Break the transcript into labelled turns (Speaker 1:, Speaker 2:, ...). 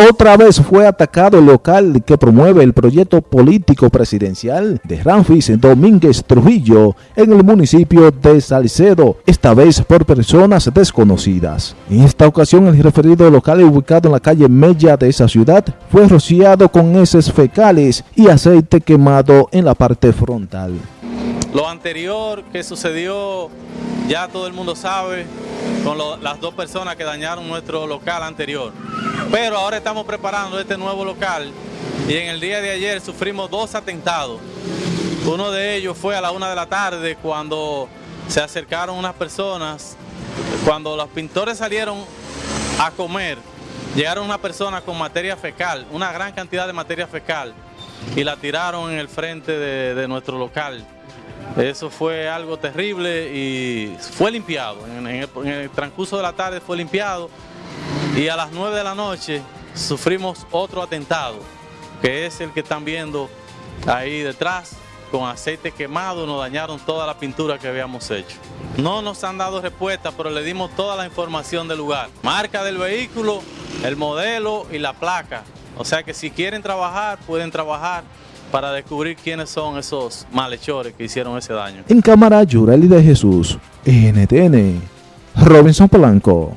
Speaker 1: Otra vez fue atacado el local que promueve el proyecto político presidencial de Ramfis Domínguez Trujillo en el municipio de Salcedo, esta vez por personas desconocidas. En esta ocasión el referido local ubicado en la calle Mella de esa ciudad fue rociado con heces fecales y aceite quemado en la parte frontal.
Speaker 2: Lo anterior que sucedió ya todo el mundo sabe con las dos personas que dañaron nuestro local anterior. Pero ahora estamos preparando este nuevo local y en el día de ayer sufrimos dos atentados. Uno de ellos fue a la una de la tarde cuando se acercaron unas personas, cuando los pintores salieron a comer, llegaron unas personas con materia fecal, una gran cantidad de materia fecal y la tiraron en el frente de, nuestro local. Eso fue algo terrible y fue limpiado. en el transcurso de la tarde fue limpiado y a las 9 de la noche sufrimos otro atentado, que es el que están viendo ahí detrás, con aceite quemado, nos dañaron toda la pintura que habíamos hecho. No nos han dado respuesta, pero le dimos toda la información del lugar. Marca del vehículo, el modelo y la placa. O sea que si quieren trabajar, pueden trabajar para descubrir quiénes son esos malhechores que hicieron ese daño.
Speaker 1: En cámara, Yureli de Jesús, NTN, Robinson Polanco.